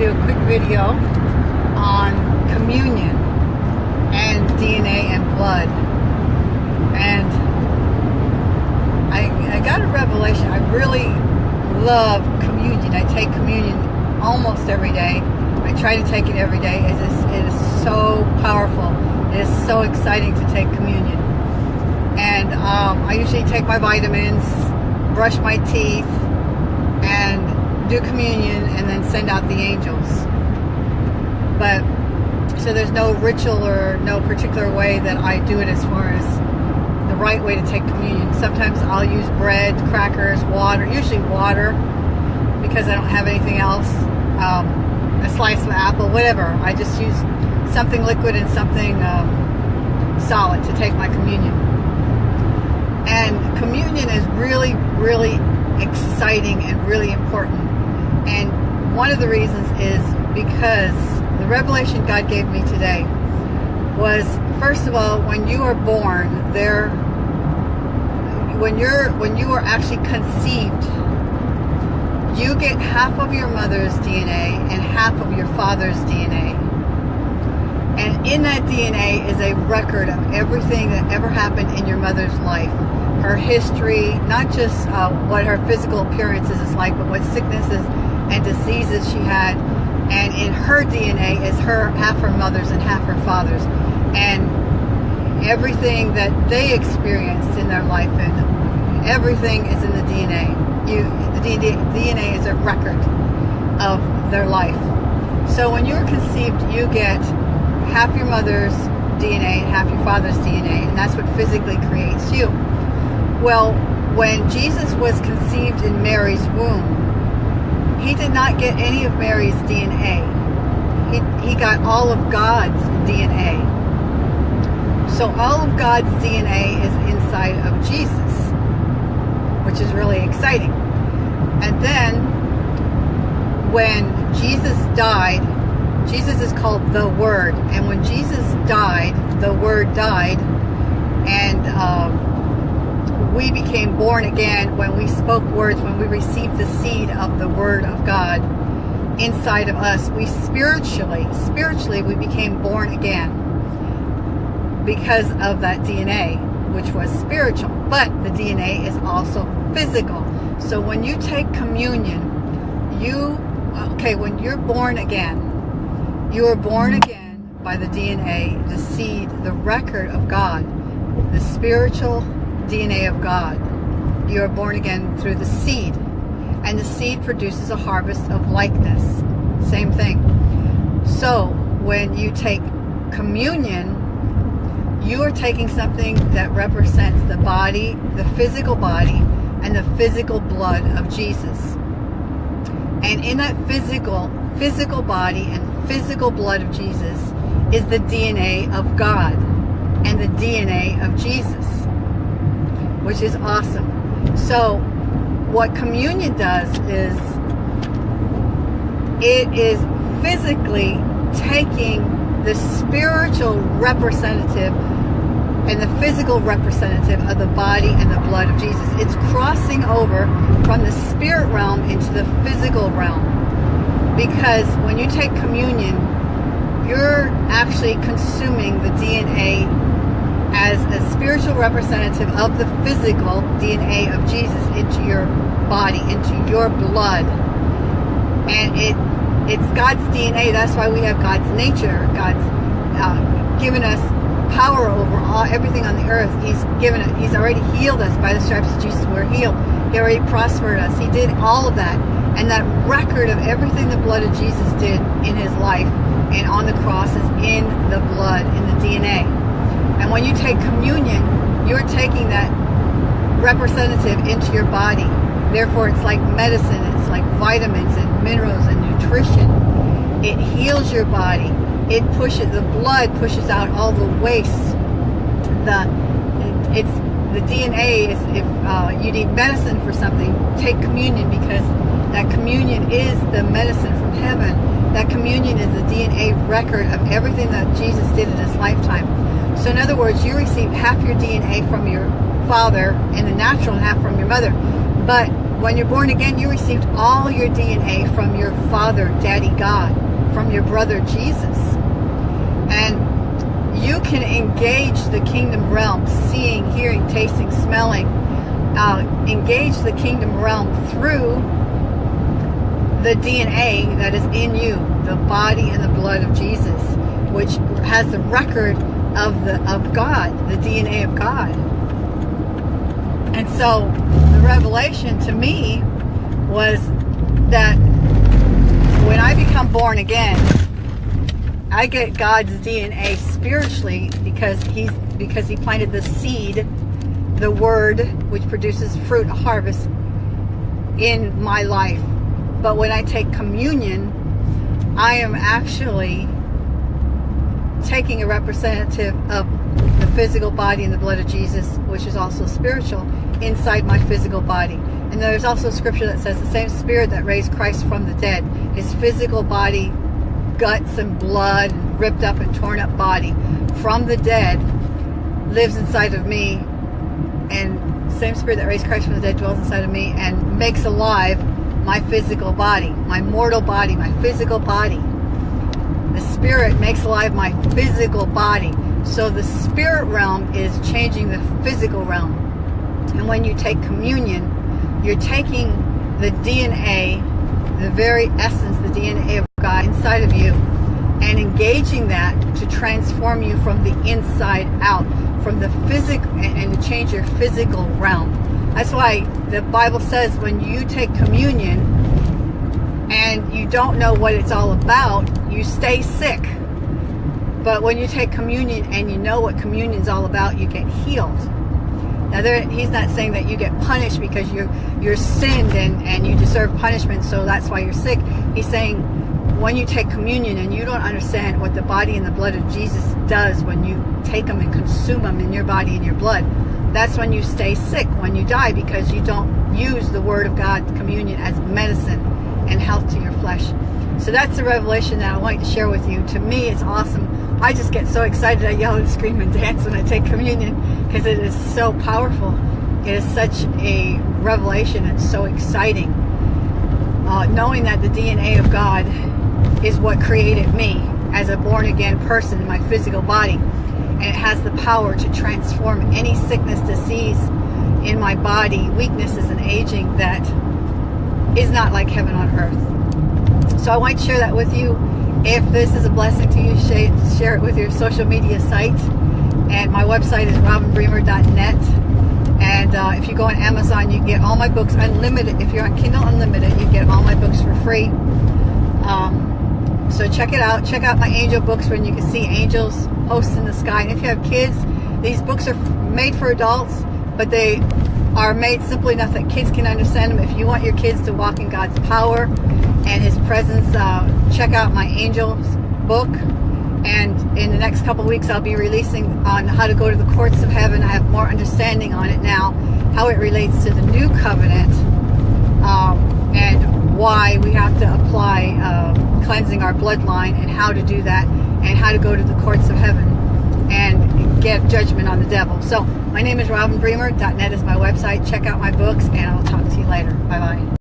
do a quick video on communion and DNA and blood. And I, I got a revelation. I really love communion. I take communion almost every day. I try to take it every day. It is, it is so powerful. It is so exciting to take communion. And um, I usually take my vitamins, brush my teeth, do communion, and then send out the angels. But so there's no ritual or no particular way that I do it as far as the right way to take communion. Sometimes I'll use bread, crackers, water, usually water, because I don't have anything else. Um, a slice of apple, whatever. I just use something liquid and something um, solid to take my communion. And communion is really, really exciting and really important. And one of the reasons is because the revelation God gave me today was first of all when you are born there when you're when you are actually conceived you get half of your mother's DNA and half of your father's DNA and in that DNA is a record of everything that ever happened in your mother's life. Her history not just uh, what her physical appearances is like but what sicknesses and diseases she had and in her DNA is her half her mother's and half her father's. And everything that they experienced in their life and everything is in the DNA you the DNA is a record of their life. So when you're conceived you get half your mother's DNA and half your father's DNA and that's what physically creates you. Well when Jesus was conceived in Mary's womb he did not get any of Mary's DNA. He, he got all of God's DNA. So all of God's DNA is inside of Jesus, which is really exciting. And then when Jesus died, Jesus is called the Word. And when Jesus died, the Word died. And um, we became born again when we spoke words, when we received the seed of the Word of God inside of us. We spiritually, spiritually, we became born again because of that DNA, which was spiritual. But the DNA is also physical. So when you take communion, you, okay, when you're born again, you are born again by the DNA, the seed, the record of God, the spiritual DNA of God. You are born again through the seed. And the seed produces a harvest of likeness. Same thing. So when you take communion, you are taking something that represents the body, the physical body, and the physical blood of Jesus. And in that physical, physical body and physical blood of Jesus is the DNA of God and the DNA of Jesus which is awesome. So what communion does is it is physically taking the spiritual representative and the physical representative of the body and the blood of Jesus. It's crossing over from the spirit realm into the physical realm. Because when you take communion, you're actually consuming the DNA as a spiritual representative of the physical DNA of Jesus into your body, into your blood. And it it's God's DNA. That's why we have God's nature. God's uh, given us power over all everything on the earth. He's given it. He's already healed us by the stripes of Jesus. We're healed. He already prospered us. He did all of that. And that record of everything the blood of Jesus did in his life and on the cross is in the blood, in the DNA. And when you take communion, you're taking that representative into your body. Therefore, it's like medicine. It's like vitamins and minerals and nutrition. It heals your body. It pushes, the blood pushes out all the waste. The, it's, the DNA is, if uh, you need medicine for something, take communion because that communion is the medicine from heaven. That communion is the DNA record of everything that Jesus did in his lifetime. So in other words, you receive half your DNA from your father in the natural and half from your mother. But when you're born again, you received all your DNA from your father, Daddy God, from your brother Jesus. And you can engage the kingdom realm, seeing, hearing, tasting, smelling, uh, engage the kingdom realm through the DNA that is in you, the body and the blood of Jesus, which has the record of the of God, the DNA of God. And so the revelation to me was that when I become born again, I get God's DNA spiritually because he's because he planted the seed, the word which produces fruit, harvest in my life. But when I take communion, I am actually taking a representative of the physical body and the blood of Jesus, which is also spiritual, inside my physical body. And there's also scripture that says the same spirit that raised Christ from the dead, his physical body, guts and blood, ripped up and torn up body from the dead lives inside of me and same spirit that raised Christ from the dead dwells inside of me and makes alive my physical body, my mortal body, my physical body. The spirit makes alive my physical body. So the spirit realm is changing the physical realm. And when you take communion, you're taking the DNA, the very essence, the DNA of God inside of you, and engaging that to transform you from the inside out, from the physical, and to change your physical realm. That's why the Bible says when you take communion and you don't know what it's all about, you stay sick. But when you take communion and you know what communion is all about, you get healed. Now, there, he's not saying that you get punished because you're you're sinned and, and you deserve punishment, so that's why you're sick. He's saying when you take communion and you don't understand what the body and the blood of Jesus does when you take them and consume them in your body and your blood, that's when you stay sick, when you die, because you don't use the Word of God, communion, as medicine and health to your flesh. So that's the revelation that I want to share with you. To me, it's awesome. I just get so excited. I yell and scream and dance when I take communion because it is so powerful. It is such a revelation It's so exciting. Uh, knowing that the DNA of God is what created me as a born again person in my physical body. And it has the power to transform any sickness, disease in my body, weaknesses and aging that is not like heaven on earth. So I want to share that with you. If this is a blessing to you, share it with your social media site. And my website is robinbremer.net. And uh, if you go on Amazon, you get all my books unlimited. If you're on Kindle Unlimited, you get all my books for free. Um, so check it out. Check out my angel books when you can see angels, hosts in the sky. And if you have kids, these books are made for adults, but they are made simply enough that kids can understand them. If you want your kids to walk in God's power and His presence, uh, check out my Angels book. And in the next couple weeks, I'll be releasing on how to go to the courts of heaven. I have more understanding on it now, how it relates to the new covenant, um, and why we have to apply uh, cleansing our bloodline and how to do that, and how to go to the courts of heaven and get judgment on the devil. So my name is Robin Bremer. .net is my website. Check out my books, and I'll talk to you later. Bye-bye.